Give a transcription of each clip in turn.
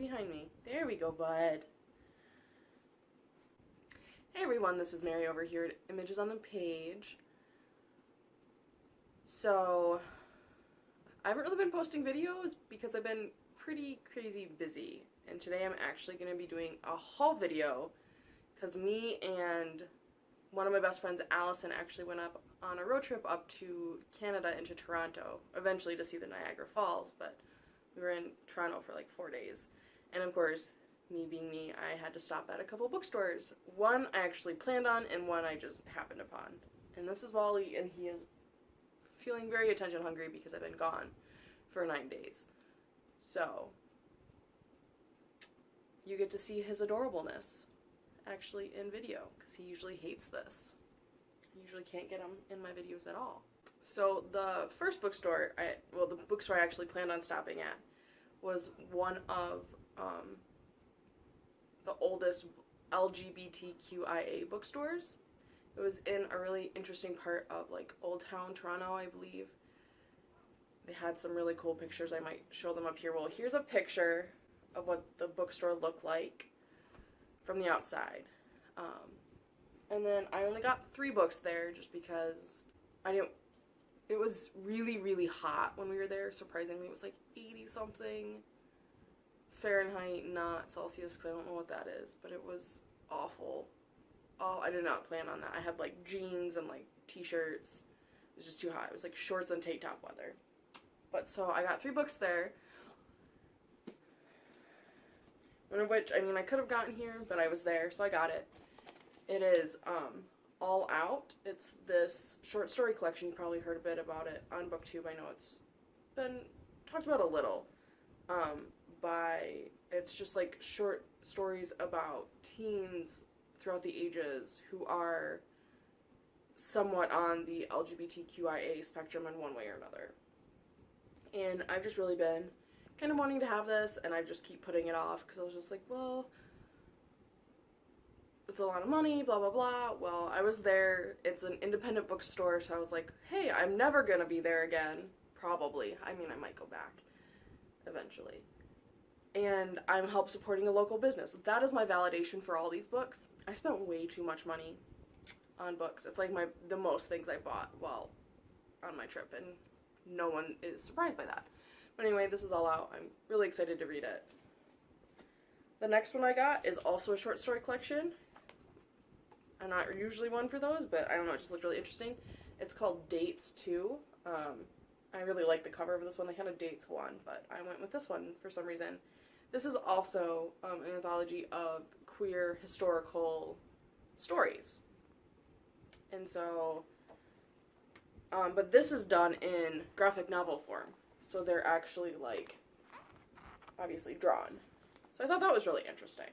behind me. There we go, bud. Hey everyone, this is Mary over here at Images on the Page. So, I haven't really been posting videos because I've been pretty crazy busy. And today I'm actually going to be doing a haul video because me and one of my best friends, Allison, actually went up on a road trip up to Canada into Toronto, eventually to see the Niagara Falls, but we were in Toronto for like four days. And of course, me being me, I had to stop at a couple bookstores. One I actually planned on, and one I just happened upon. And this is Wally, and he is feeling very attention hungry because I've been gone for nine days. So, you get to see his adorableness actually in video because he usually hates this. I usually can't get him in my videos at all. So the first bookstore, I well the bookstore I actually planned on stopping at was one of um, the oldest LGBTQIA bookstores. It was in a really interesting part of like Old Town Toronto, I believe. They had some really cool pictures. I might show them up here. Well, here's a picture of what the bookstore looked like from the outside. Um, and then I only got three books there just because I didn't. It was really, really hot when we were there. Surprisingly, it was like 80 something Fahrenheit, not Celsius, because I don't know what that is, but it was awful. Oh, I did not plan on that. I had like jeans and like t-shirts. It was just too hot. It was like shorts and tank top weather. But so I got three books there. One of which, I mean, I could have gotten here, but I was there, so I got it. It is um, All Out. It's this short story collection. You probably heard a bit about it on BookTube. I know it's been talked about a little. Um, by, it's just like short stories about teens throughout the ages who are somewhat on the LGBTQIA spectrum in one way or another. And I've just really been kind of wanting to have this and I just keep putting it off because I was just like, well, it's a lot of money, blah, blah, blah. Well, I was there. It's an independent bookstore, so I was like, hey, I'm never going to be there again. Probably. I mean, I might go back eventually. And I'm help supporting a local business. That is my validation for all these books. I spent way too much money on books. It's like my the most things I bought while on my trip, and no one is surprised by that. But anyway, this is all out. I'm really excited to read it. The next one I got is also a short story collection. I'm not usually one for those, but I don't know, it just looked really interesting. It's called Dates 2. Um, I really like the cover of this one. They had a Dates one, but I went with this one for some reason. This is also um, an anthology of queer historical stories. And so, um, but this is done in graphic novel form so they're actually like obviously drawn. So I thought that was really interesting.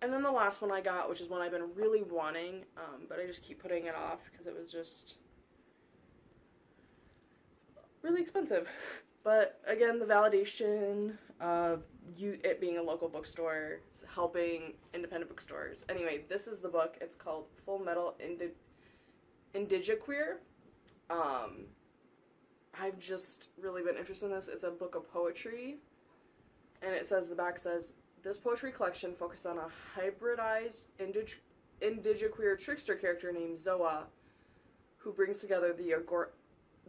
And then the last one I got, which is one I've been really wanting, um, but I just keep putting it off because it was just really expensive. But again, the validation of you it being a local bookstore, helping independent bookstores. Anyway, this is the book. It's called Full Metal Indi Indigiqueer. Um, I've just really been interested in this. It's a book of poetry. And it says, the back says, this poetry collection focused on a hybridized indig indigiqueer trickster character named Zoa, who brings together the,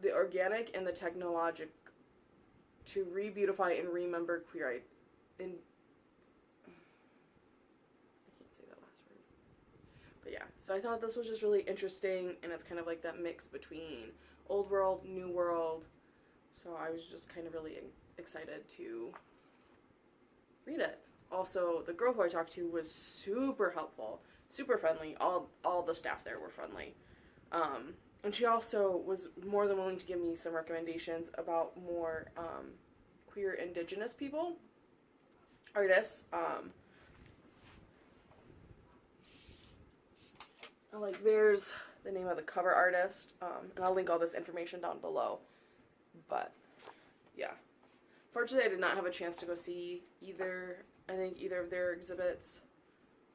the organic and the technologic to re-beautify and remember queer in I can't say that last word. But yeah, so I thought this was just really interesting and it's kind of like that mix between old world, new world. So I was just kind of really excited to read it. Also, the girl who I talked to was super helpful, super friendly. All all the staff there were friendly. Um, and she also was more than willing to give me some recommendations about more um, queer indigenous people, artists. Um, like there's the name of the cover artist, um, and I'll link all this information down below. But, yeah. Fortunately, I did not have a chance to go see either, I think either of their exhibits.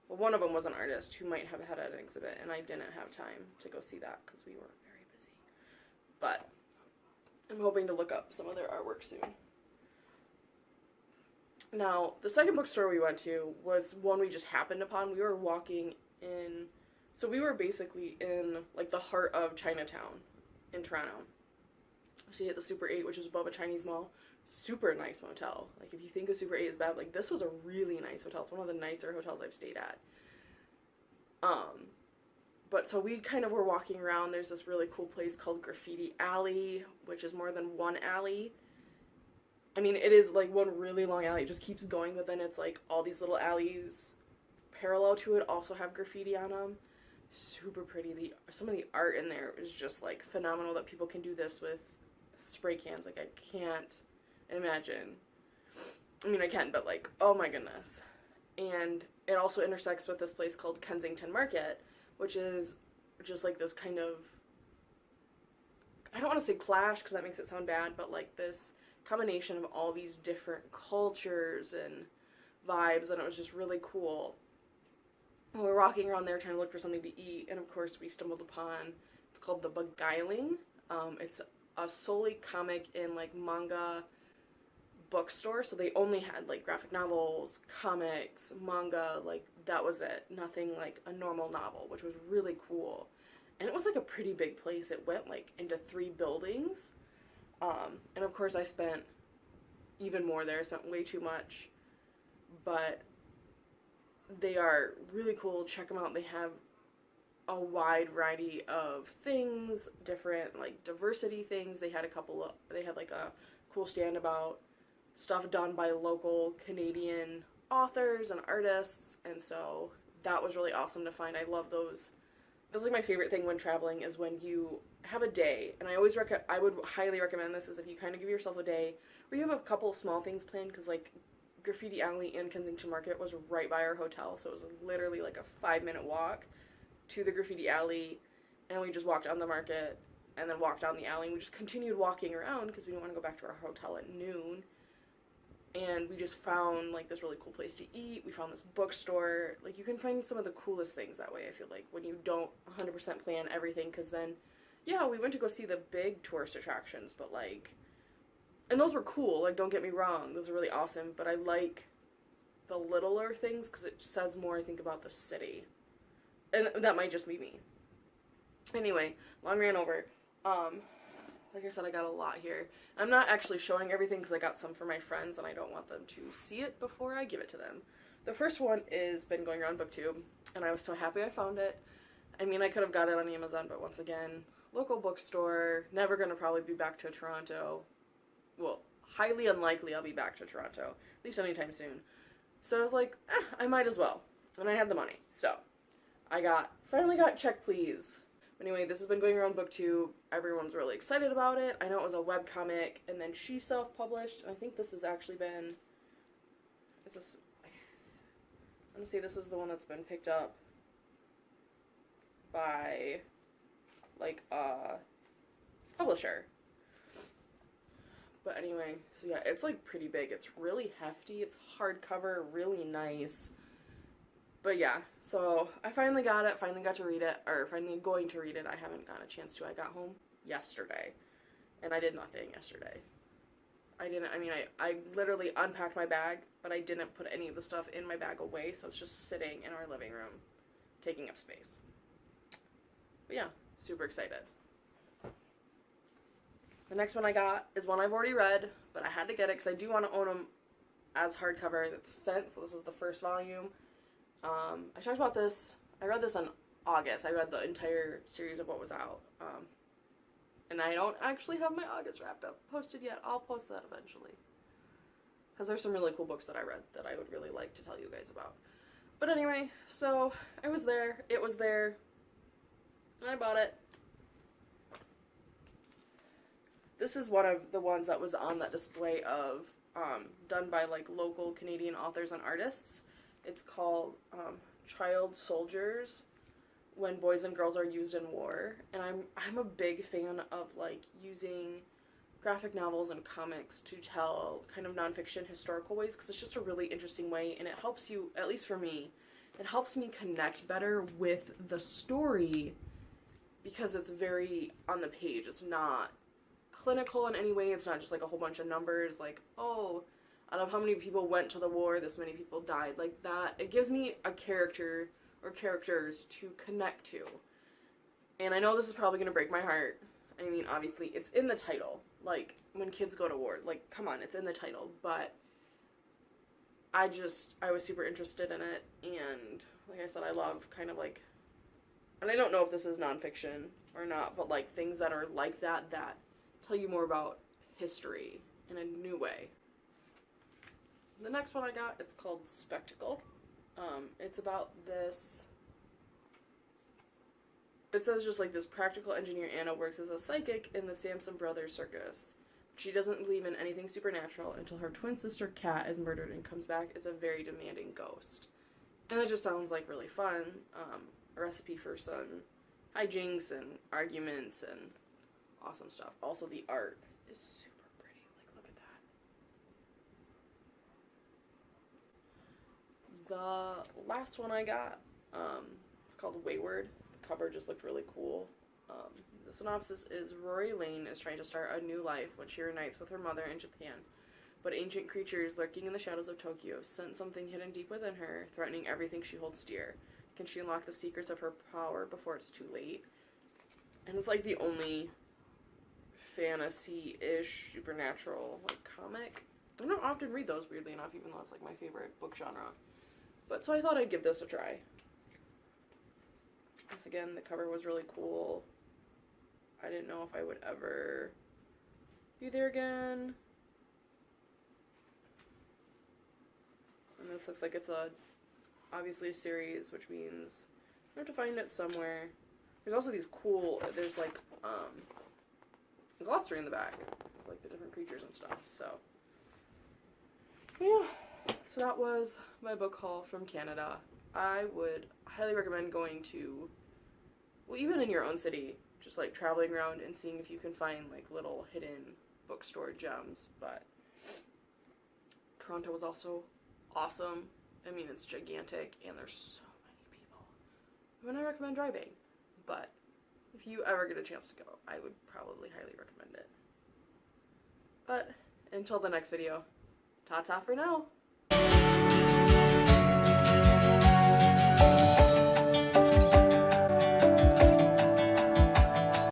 Well, one of them was an artist who might have had an exhibit, and I didn't have time to go see that because we were very busy. But, I'm hoping to look up some of their artwork soon. Now, the second bookstore we went to was one we just happened upon. We were walking in, so we were basically in like the heart of Chinatown in Toronto. So you hit the Super 8, which is above a Chinese mall. Super nice motel. Like, if you think a Super 8 is bad, like, this was a really nice hotel. It's one of the nicer hotels I've stayed at. Um, but so we kind of were walking around. There's this really cool place called Graffiti Alley, which is more than one alley. I mean, it is like one really long alley. It just keeps going, but then it's like all these little alleys parallel to it also have graffiti on them. Super pretty. The some of the art in there is just like phenomenal. That people can do this with spray cans. Like I can't imagine. I mean, I can, but like, oh my goodness. And it also intersects with this place called Kensington Market, which is just like this kind of I don't want to say clash because that makes it sound bad, but like this combination of all these different cultures and vibes, and it was just really cool. We were walking around there trying to look for something to eat, and of course, we stumbled upon it's called The Beguiling. Um, it's a solely comic and like manga bookstore, so they only had like graphic novels, comics, manga, like that was it. Nothing like a normal novel, which was really cool. And it was like a pretty big place. It went like into three buildings. Um, and of course, I spent even more there. I spent way too much. But they are really cool. Check them out. They have a wide variety of things, different like diversity things. They had a couple of, they had like a cool stand about stuff done by local Canadian authors and artists. And so that was really awesome to find. I love those. That's like my favorite thing when traveling is when you have a day, and I always rec- I would highly recommend this is if you kind of give yourself a day where you have a couple small things planned because like Graffiti Alley and Kensington Market was right by our hotel, so it was literally like a five minute walk to the Graffiti Alley, and we just walked on the market and then walked down the alley. and We just continued walking around because we didn't want to go back to our hotel at noon. And we just found like this really cool place to eat. We found this bookstore. Like you can find some of the coolest things that way. I feel like when you don't 100% plan everything, because then yeah, we went to go see the big tourist attractions, but like, and those were cool. Like, don't get me wrong, those are really awesome. But I like the littler things because it says more, I think, about the city, and that might just be me. Anyway, long ran over. Um, like I said, I got a lot here. I'm not actually showing everything because I got some for my friends and I don't want them to see it before I give it to them. The first one is been going around booktube and I was so happy I found it. I mean, I could have got it on Amazon, but once again, local bookstore. Never going to probably be back to Toronto. Well, highly unlikely I'll be back to Toronto, at least anytime soon. So I was like, eh, I might as well. And I had the money. So I got, finally got Check Please. Anyway, this has been going around booktube. Everyone's really excited about it. I know it was a web comic, and then she self-published, and I think this has actually been, is this, let me see, this is the one that's been picked up by like a publisher. But anyway, so yeah, it's like pretty big. It's really hefty. It's hardcover, really nice. But yeah, so I finally got it, finally got to read it, or finally going to read it. I haven't gotten a chance to. I got home yesterday, and I did nothing yesterday. I didn't, I mean, I, I literally unpacked my bag, but I didn't put any of the stuff in my bag away, so it's just sitting in our living room, taking up space. But yeah, super excited. The next one I got is one I've already read, but I had to get it because I do want to own them as hardcover. It's Fence. So this is the first volume. Um, I talked about this. I read this in August. I read the entire series of what was out. Um, and I don't actually have my August wrapped up posted yet. I'll post that eventually. Because there's some really cool books that I read that I would really like to tell you guys about. But anyway, so I was there. It was there. I bought it. This is one of the ones that was on that display of um, done by like local Canadian authors and artists. It's called um, Child Soldiers when boys and girls are used in war and I'm I'm a big fan of like using graphic novels and comics to tell kind of nonfiction historical ways because it's just a really interesting way and it helps you at least for me it helps me connect better with the story because it's very on the page. It's not clinical in any way. It's not just like a whole bunch of numbers like, oh, out of how many people went to the war, this many people died. Like that, it gives me a character or characters to connect to. And I know this is probably gonna break my heart. I mean, obviously, it's in the title. Like when kids go to war, like come on, it's in the title. But I just I was super interested in it, and like I said, I love kind of like, and I don't know if this is nonfiction or not, but like things that are like that that tell you more about history in a new way. The next one I got, it's called Spectacle. Um, it's about this. It says just like this practical engineer Anna works as a psychic in the Samson Brothers circus. She doesn't believe in anything supernatural until her twin sister Kat is murdered and comes back as a very demanding ghost. And that just sounds like really fun. Um, a recipe for some hijinks and arguments and awesome stuff. Also, the art is super pretty. Like, look at that. The last one I got, um, it's called Wayward. The cover just looked really cool. Um, the synopsis is Rori Lane is trying to start a new life when she reunites with her mother in Japan. But ancient creatures lurking in the shadows of Tokyo sense something hidden deep within her, threatening everything she holds dear. Can she unlock the secrets of her power before it's too late? And it's like the only fantasy-ish supernatural like comic. I don't often read those weirdly enough, even though it's like my favorite book genre. But so I thought I'd give this a try. Once again, the cover was really cool. I didn't know if I would ever be there again. And this looks like it's a obviously a series, which means I have to find it somewhere. There's also these cool. There's like um, glossary in the back, like the different creatures and stuff. So yeah, so that was my book haul from Canada. I would highly recommend going to, well, even in your own city, just like traveling around and seeing if you can find like little hidden bookstore gems. But Toronto was also awesome. I mean, it's gigantic and there's so many people. I would not recommend driving, but if you ever get a chance to go, I would probably highly recommend it. But until the next video, ta ta for now.